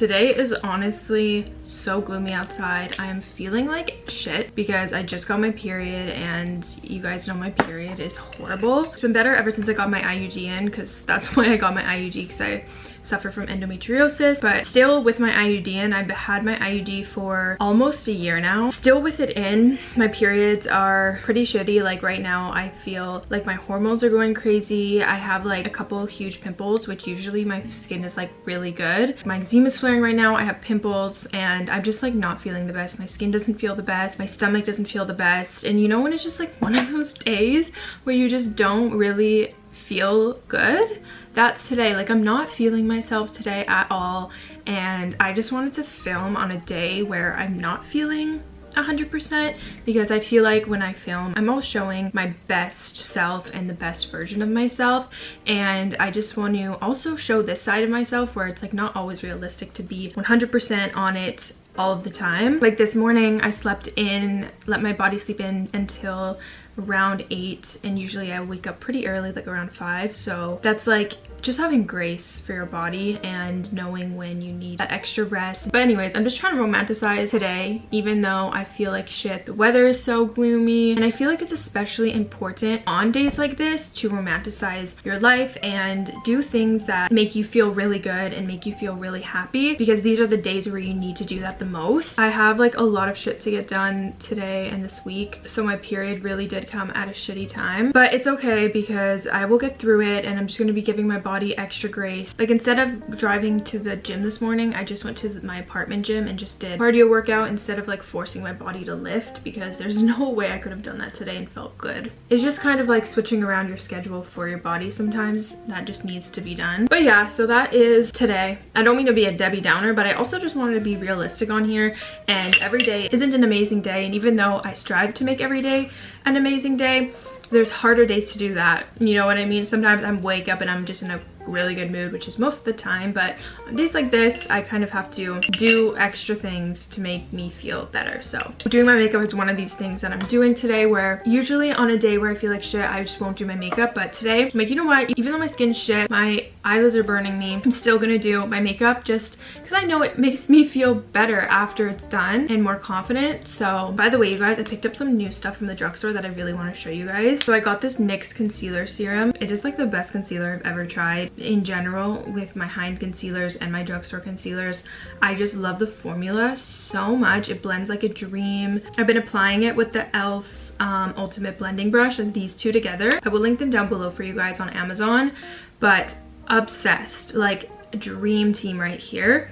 today is honestly so gloomy outside. I am feeling like shit because i just got my period and you guys know my period is horrible. It's been better ever since i got my iud in because that's why i got my iud because i suffer from endometriosis. But still with my IUD in I've had my IUD for almost a year now. Still with it in my periods are pretty shitty. Like right now I feel like my hormones are going crazy. I have like a couple huge pimples which usually my skin is like really good. My eczema is flaring right now. I have pimples and I'm just like not feeling the best. My skin doesn't feel the best my stomach doesn't feel the best. And you know when it's just like one of those days where you just don't really feel good? That's today. Like i'm not feeling myself today at all. And i just wanted to film on a day where i'm not feeling 100% because I feel like when I film I'm always showing my best self and the best version of myself. And I just want to also show this side of myself where it's like not always realistic to be 100% on it all of the time. Like this morning I slept in, let my body sleep in until around 8 and usually I wake up pretty early like around 5 so that's like just having grace for your body and knowing when you need that extra rest. But anyways, I'm just trying to romanticize today, even though I feel like shit. The weather is so gloomy and I feel like it's especially important on days like this to romanticize your life and do things that make you feel really good and make you feel really happy because these are the days where you need to do that the most. I have like a lot of shit to get done today and this week, so my period really did come at a shitty time. But it's okay because I will get through it and I'm just going to be giving my body body extra grace. Like instead of driving to the gym this morning, I just went to my apartment gym and just did cardio workout instead of like forcing my body to lift because there's no way I could have done that today and felt good. It's just kind of like switching around your schedule for your body sometimes. That just needs to be done. But yeah, so that is today. I don't mean to be a Debbie Downer, but I also just wanted to be realistic on here and every day isn't an amazing day. And even though I strive to make every day an amazing day, there's harder days to do that. You know what I mean? Sometimes I'm wake up and I'm just in a really good mood, which is most of the time, but on days like this, I kind of have to do extra things to make me feel better. So doing my makeup is one of these things that I'm doing today where usually on a day where I feel like shit, I just won't do my makeup, but today, I'm like, you know what? Even though my skin's shit, my eyelids are burning me, I'm still gonna do my makeup just because I know it makes me feel better after it's done and more confident. So by the way, you guys, I picked up some new stuff from the drugstore that I really want to show you guys. So I got this NYX concealer serum. It is like the best concealer I've ever tried in general with my Hind concealers and my drugstore concealers. I just love the formula so much. It blends like a dream. I've been applying it with the e.l.f. Um, Ultimate Blending Brush and these two together. I will link them down below for you guys on Amazon, but obsessed. Like a dream team right here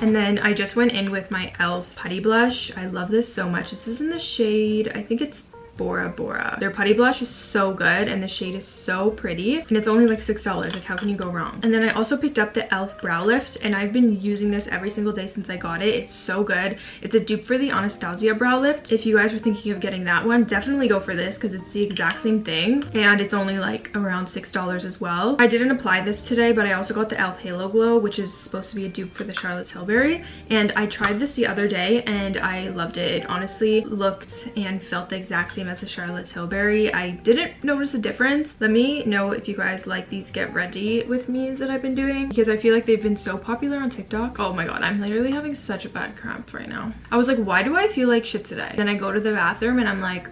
and then i just went in with my elf putty blush i love this so much this is in the shade i think it's Bora Bora. Their putty blush is so good and the shade is so pretty and it's only like $6. Like how can you go wrong? And then I also picked up the e.l.f. Brow Lift and I've been using this every single day since I got it. It's so good. It's a dupe for the Anastasia Brow Lift. If you guys were thinking of getting that one, definitely go for this because it's the exact same thing and it's only like around $6 as well. I didn't apply this today but I also got the e.l.f. Halo Glow which is supposed to be a dupe for the Charlotte Tilbury and I tried this the other day and I loved it. It honestly looked and felt the exact same as a Charlotte Tilbury. I didn't notice a difference. Let me know if you guys like these get ready with me's that I've been doing because I feel like they've been so popular on TikTok. Oh my god, I'm literally having such a bad cramp right now. I was like, why do I feel like shit today? Then I go to the bathroom and I'm like,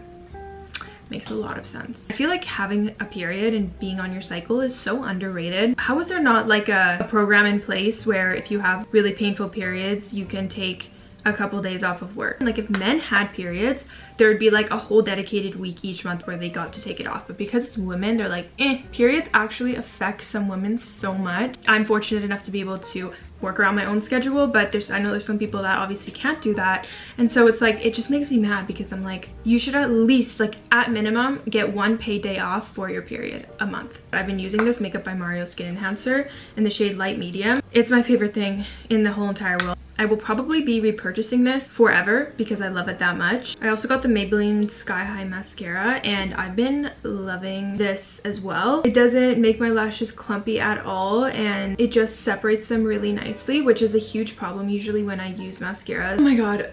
makes a lot of sense. I feel like having a period and being on your cycle is so underrated. How is there not like a, a program in place where if you have really painful periods, you can take a couple days off of work. Like if men had periods, there would be like a whole dedicated week each month where they got to take it off. But because it's women, they're like, eh, periods actually affect some women so much. I'm fortunate enough to be able to work around my own schedule but there's i know there's some people that obviously can't do that and so it's like it just makes me mad because i'm like you should at least like at minimum get one paid day off for your period a month i've been using this makeup by mario skin enhancer in the shade light medium it's my favorite thing in the whole entire world I will probably be repurchasing this forever because I love it that much. I also got the Maybelline Sky High Mascara and I've been loving this as well. It doesn't make my lashes clumpy at all and it just separates them really nicely, which is a huge problem usually when I use mascara. Oh my god,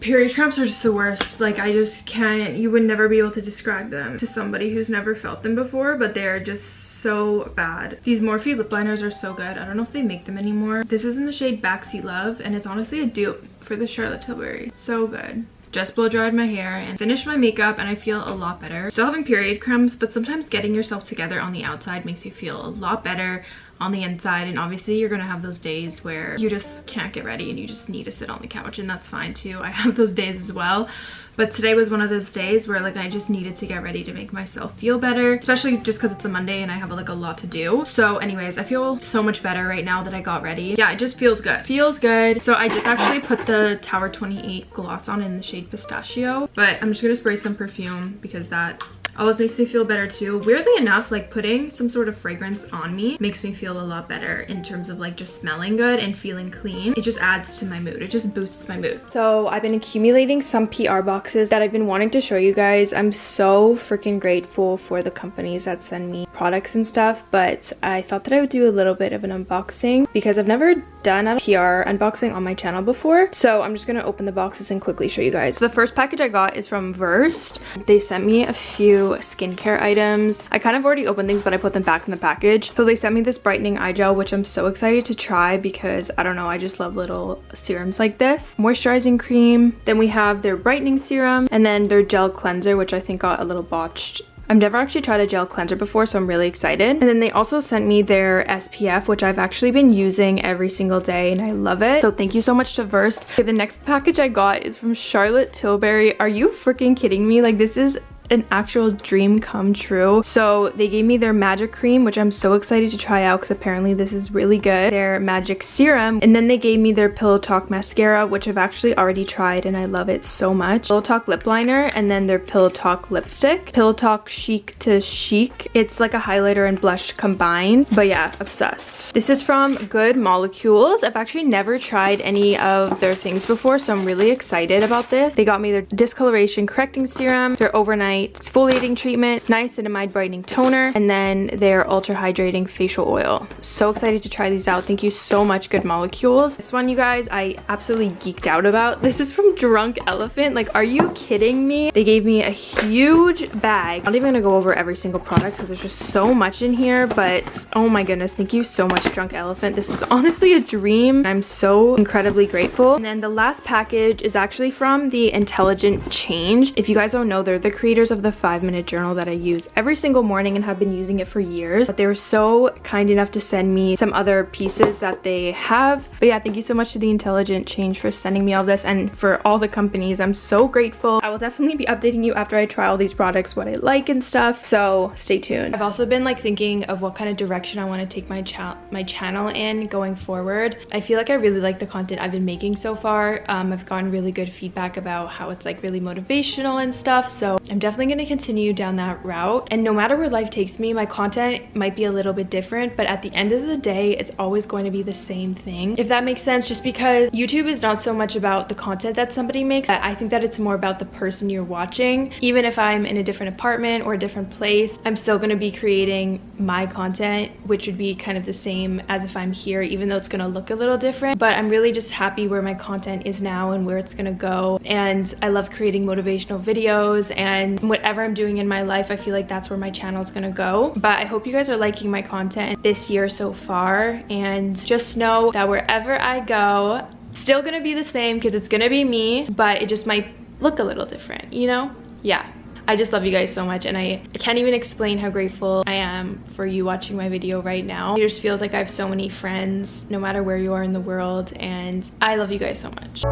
period cramps are just the worst like i just can't you would never be able to describe them to somebody who's never felt them before but they're just so bad. These Morphe lip liners are so good. I don't know if they make them anymore. This is in the shade Backseat Love and it's honestly a dupe for the Charlotte Tilbury. So good just blow dried my hair and finished my makeup and I feel a lot better. Still having period crumbs, but sometimes getting yourself together on the outside makes you feel a lot better on the inside and obviously you're gonna have those days where you just can't get ready and you just need to sit on the couch and that's fine too. I have those days as well but today was one of those days where like I just needed to get ready to make myself feel better, especially just because it's a Monday and I have like a lot to do. So anyways, I feel so much better right now that I got ready. Yeah, it just feels good. Feels good. So I just actually put the Tower 28 gloss on in the shade Pistachio, but I'm just gonna spray some perfume because that always makes me feel better too. Weirdly enough, like putting some sort of fragrance on me makes me feel a lot better in terms of like just smelling good and feeling clean. It just adds to my mood. It just boosts my mood. So I've been accumulating some PR boxes that I've been wanting to show you guys. I'm so freaking grateful for the companies that send me products and stuff, but I thought that I would do a little bit of an unboxing because I've never done a PR unboxing on my channel before. So I'm just gonna open the boxes and quickly show you guys. The first package I got is from Versed. They sent me a few skincare items. I kind of already opened things, but I put them back in the package. So they sent me this brightening eye gel, which I'm so excited to try because I don't know, I just love little serums like this. Moisturizing cream. Then we have their brightening serum and then their gel cleanser, which I think got a little botched I've never actually tried a gel cleanser before, so I'm really excited. And then they also sent me their SPF, which I've actually been using every single day and I love it. So thank you so much to Versed. Okay, the next package I got is from Charlotte Tilbury. Are you freaking kidding me? Like this is an actual dream come true. So they gave me their magic cream, which I'm so excited to try out because apparently this is really good. Their magic serum. And then they gave me their Pillow Talk mascara, which I've actually already tried and I love it so much. Pillow Talk lip liner and then their Pillow Talk lipstick. Pillow Talk Cheek to Chic. It's like a highlighter and blush combined. But yeah, obsessed. This is from Good Molecules. I've actually never tried any of their things before, so I'm really excited about this. They got me their discoloration correcting serum, their overnight night exfoliating treatment, niacinamide brightening toner, and then their ultra hydrating facial oil. So excited to try these out. Thank you so much, Good Molecules. This one, you guys, I absolutely geeked out about. This is from Drunk Elephant. Like, are you kidding me? They gave me a huge bag. I'm not even gonna go over every single product because there's just so much in here, but oh my goodness, thank you so much, Drunk Elephant. This is honestly a dream. I'm so incredibly grateful. And then the last package is actually from the Intelligent Change. If you guys don't know, they're the creators of the five minute journal that I use every single morning and have been using it for years. But they were so kind enough to send me some other pieces that they have. But yeah, thank you so much to the Intelligent Change for sending me all this and for all the companies. I'm so grateful. I will definitely be updating you after I try all these products, what I like and stuff. So stay tuned. I've also been like thinking of what kind of direction I want to take my, cha my channel in going forward. I feel like I really like the content I've been making so far. Um, I've gotten really good feedback about how it's like really motivational and stuff. So I'm definitely definitely going to continue down that route. And no matter where life takes me, my content might be a little bit different, but at the end of the day, it's always going to be the same thing. If that makes sense, just because YouTube is not so much about the content that somebody makes. I think that it's more about the person you're watching. Even if I'm in a different apartment or a different place, I'm still going to be creating my content, which would be kind of the same as if I'm here, even though it's going to look a little different. But I'm really just happy where my content is now and where it's going to go. And I love creating motivational videos and whatever I'm doing in my life, I feel like that's where my channel is gonna go. But I hope you guys are liking my content this year so far. And just know that wherever I go, still gonna be the same because it's gonna be me, but it just might look a little different, you know? Yeah. I just love you guys so much and I, I can't even explain how grateful I am for you watching my video right now. It just feels like I have so many friends no matter where you are in the world and I love you guys so much.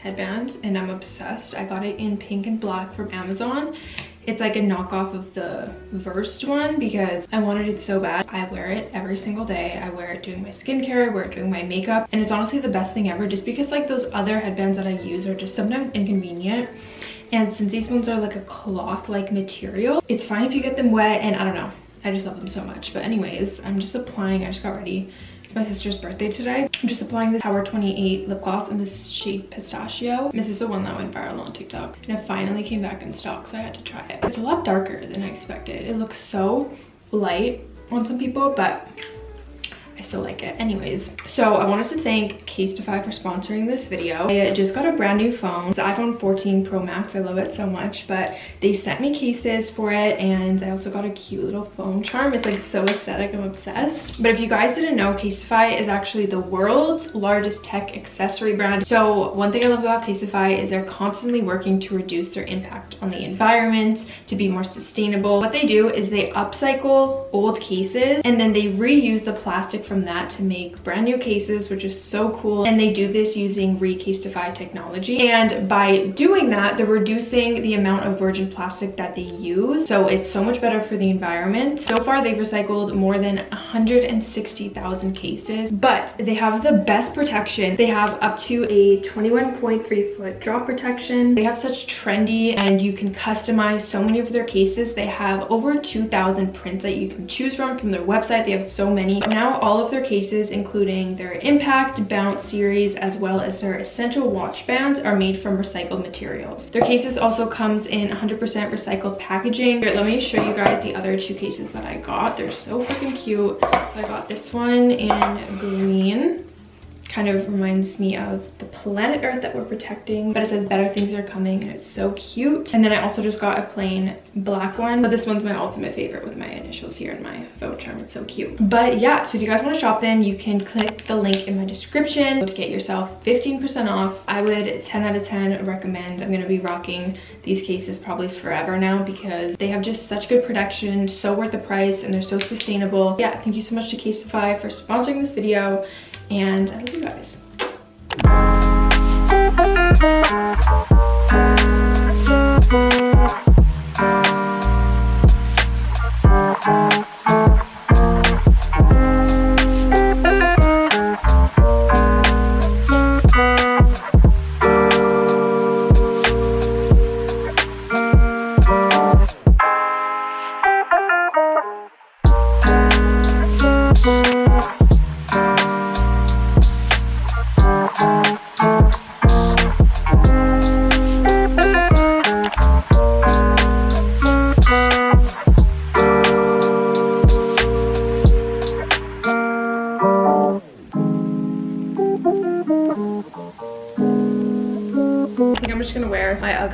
Headbands and I'm obsessed. I got it in pink and black from Amazon It's like a knockoff of the Versed one because I wanted it so bad. I wear it every single day. I wear it doing my skincare, I wear it doing my makeup. And it's honestly the best thing ever just because like those other headbands that I use are just sometimes inconvenient. And since these ones are like a cloth-like material, it's fine if you get them wet and I don't know. I just love them so much. But anyways, I'm just applying, I just got ready. It's my sister's birthday today. I'm just applying the Tower 28 lip gloss in this shade Pistachio. This is the one that went viral on TikTok. And it finally came back in stock, so I had to try it. It's a lot darker than I expected. It looks so light on some people, but I still like it. Anyways, so I wanted to thank Casetify for sponsoring this video. I just got a brand new phone. It's iPhone 14 Pro Max. I love it so much, but they sent me cases for it and I also got a cute little phone charm. It's like so aesthetic. I'm obsessed. But if you guys didn't know, Casetify is actually the world's largest tech accessory brand. So one thing I love about Casetify is they're constantly working to reduce their impact on the environment, to be more sustainable. What they do is they upcycle old cases and then they reuse the plastic from that to make brand new cases, which is so cool. And they do this using Recasetify technology. And by doing that, they're reducing the amount of virgin plastic that they use. So it's so much better for the environment. So far, they've recycled more than 160,000 cases, but they have the best protection. They have up to a 21.3 foot drop protection. They have such trendy and you can customize so many of their cases. They have over 2,000 prints that you can choose from from their website. They have so many. Now all of their cases, including their Impact Bounce series, as well as their Essential watch bands are made from recycled materials. Their cases also comes in 100% recycled packaging. Here, let me show you guys the other two cases that I got. They're so freaking cute. So I got this one in green kind of reminds me of the planet earth that we're protecting but it says better things are coming and it's so cute. And then i also just got a plain black one. But this one's my ultimate favorite with my initials here in my faux charm. It's so cute. But yeah so if you guys want to shop them you can click the link in my description to get yourself 15 percent off. I would 10 out of 10 recommend. I'm going to be rocking these cases probably forever now because they have just such good protection so worth the price and they're so sustainable. Yeah thank you so much to casetify for sponsoring this video and I love you guys.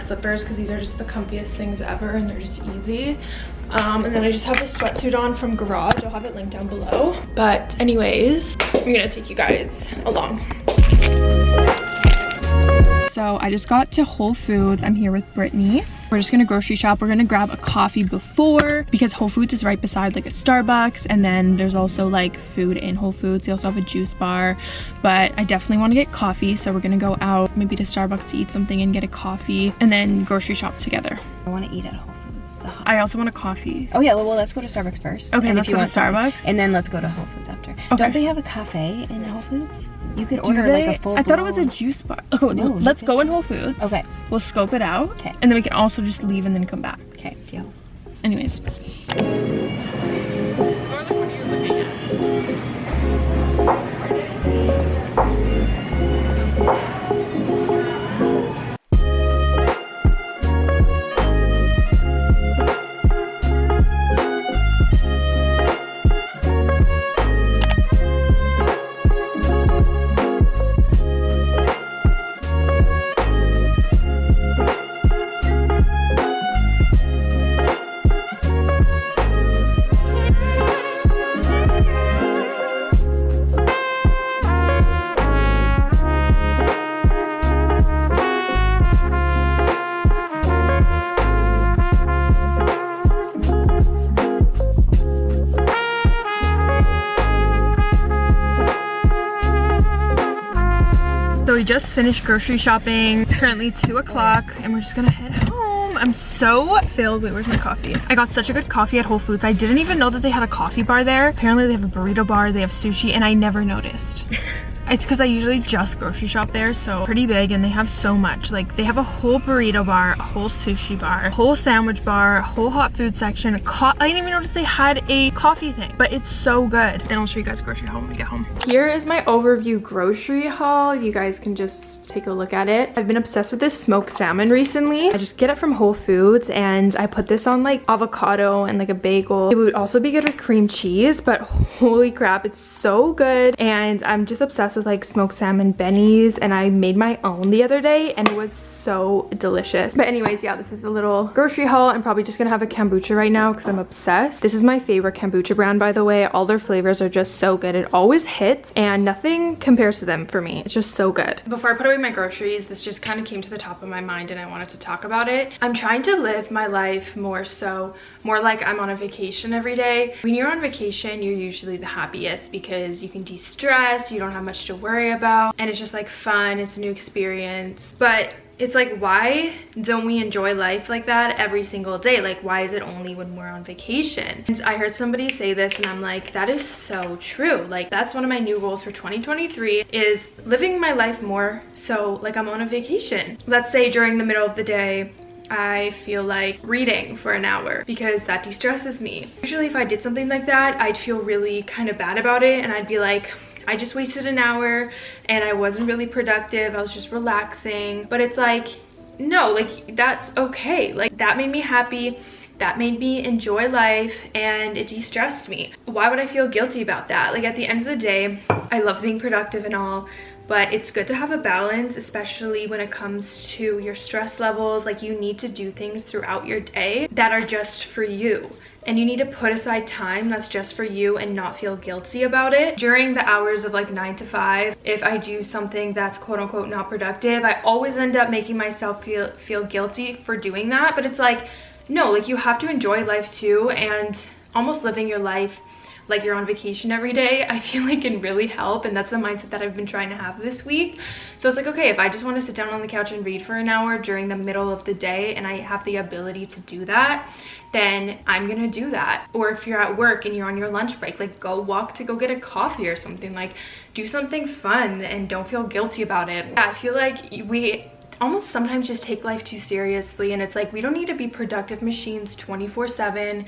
Slippers because these are just the comfiest things ever and they're just easy. Um, and then I just have this sweatsuit on from Garage. I'll have it linked down below. But anyways, I'm gonna take you guys along. So I just got to Whole Foods. I'm here with Brittany. We're just gonna grocery shop. We're gonna grab a coffee before because Whole Foods is right beside like a Starbucks and then there's also like food in Whole Foods. They also have a juice bar, but I definitely wanna get coffee. So we're gonna go out maybe to Starbucks to eat something and get a coffee and then grocery shop together. I wanna eat at Whole Foods. I also want a coffee. Oh yeah, well, well let's go to Starbucks first. Okay, and let's go to Starbucks. Something, and then let's go to Whole Foods after. Okay. Don't they have a cafe in Whole Foods? You could Do order they? like a full I thought it was a juice bar. Oh, no, let's go in Whole Foods. Okay. We'll scope it out. Okay. And then we can also just leave and then come back. Okay, deal. Anyways. Finished grocery shopping. It's currently two o'clock and we're just gonna head home. I'm so filled. Wait, where's my coffee? I got such a good coffee at Whole Foods. I didn't even know that they had a coffee bar there. Apparently they have a burrito bar, they have sushi, and I never noticed. It's because I usually just grocery shop there, so pretty big and they have so much. Like they have a whole burrito bar, a whole sushi bar, a whole sandwich bar, a whole hot food section. I didn't even notice they had a coffee thing, but it's so good. Then I'll show you guys grocery haul when we get home. Here is my overview grocery haul. You guys can just take a look at it. I've been obsessed with this smoked salmon recently. I just get it from Whole Foods and I put this on like avocado and like a bagel. It would also be good with cream cheese, but holy crap, it's so good. And I'm just obsessed obsessed with like smoked salmon bennies and I made my own the other day and it was so delicious. But anyways, yeah, this is a little grocery haul. I'm probably just gonna have a kombucha right now because I'm obsessed. This is my favorite kombucha brand, by the way. All their flavors are just so good. It always hits and nothing compares to them for me. It's just so good. Before I put away my groceries, this just kind of came to the top of my mind and I wanted to talk about it. I'm trying to live my life more so, more like I'm on a vacation every day. When you're on vacation, you're usually the happiest because you can de-stress, you don't have much to worry about and it's just like fun it's a new experience. But it's like why don't we enjoy life like that every single day? Like why is it only when we're on vacation? And i heard somebody say this and i'm like that is so true. Like that's one of my new goals for 2023 is living my life more so like i'm on a vacation. Let's say during the middle of the day I feel like reading for an hour because that de-stresses me. Usually if I did something like that, I'd feel really kind of bad about it and I'd be like, I just wasted an hour and I wasn't really productive. I was just relaxing. But it's like, no, like that's okay. Like that made me happy. That made me enjoy life and it de-stressed me. Why would I feel guilty about that? Like at the end of the day, I love being productive and all, but it's good to have a balance especially when it comes to your stress levels. Like you need to do things throughout your day that are just for you. And you need to put aside time that's just for you and not feel guilty about it. During the hours of like 9 to 5, if I do something that's quote unquote not productive, I always end up making myself feel feel guilty for doing that, but it's like no, like you have to enjoy life too and almost living your life like you're on vacation every day, I feel like can really help. And that's the mindset that I've been trying to have this week. So it's like, okay, if I just want to sit down on the couch and read for an hour during the middle of the day and I have the ability to do that, then I'm gonna do that. Or if you're at work and you're on your lunch break, like go walk to go get a coffee or something. Like do something fun and don't feel guilty about it. Yeah, I feel like we almost sometimes just take life too seriously and it's like we don't need to be productive machines 24 7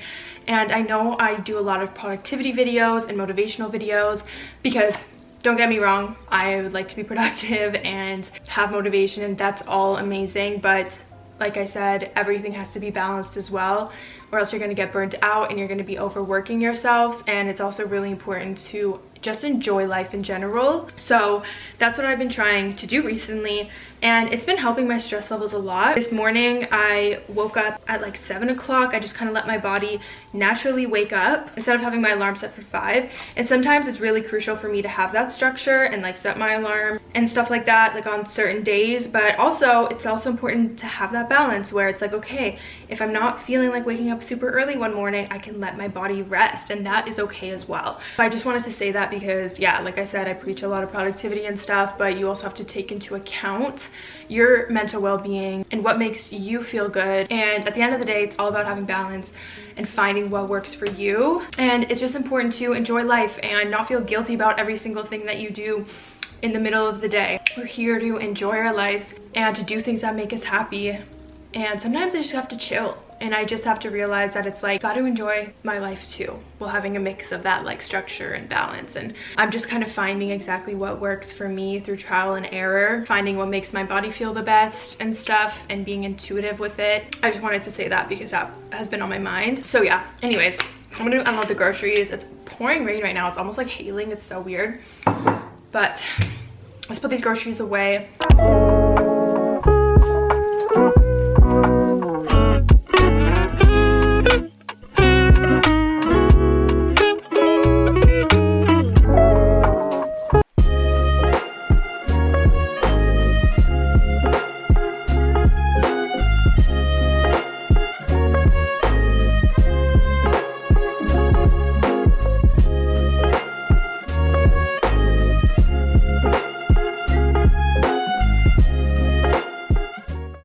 and i know i do a lot of productivity videos and motivational videos because don't get me wrong i would like to be productive and have motivation and that's all amazing but like I said, everything has to be balanced as well or else you're going to get burnt out and you're going to be overworking yourselves and it's also really important to just enjoy life in general. So that's what i've been trying to do recently and it's been helping my stress levels a lot. This morning i woke up at like seven o'clock. I just kind of let my body naturally wake up instead of having my alarm set for five. And sometimes it's really crucial for me to have that structure and like set my alarm and stuff like that like on certain days. But also it's also important to have that balance where it's like okay if i'm not feeling like waking up super early one morning i can let my body rest and that is okay as well. So i just wanted to say that because yeah like i said i preach a lot of productivity and stuff but you also have to take into account your mental well-being and what makes you feel good. And at the end of the day it's all about having balance and finding what works for you. And it's just important to enjoy life and not feel guilty about every single thing that you do in the middle of the day. We're here to enjoy our lives and to do things that make us happy. And sometimes i just have to chill and I just have to realize that it's like got to enjoy my life too while having a mix of that like structure and balance. And I'm just kind of finding exactly what works for me through trial and error finding what makes my body feel the best and stuff and being intuitive with it. I just wanted to say that because that has been on my mind. So yeah. Anyways I'm gonna unload the groceries. It's pouring rain right now. It's almost like hailing. It's so weird. But let's put these groceries away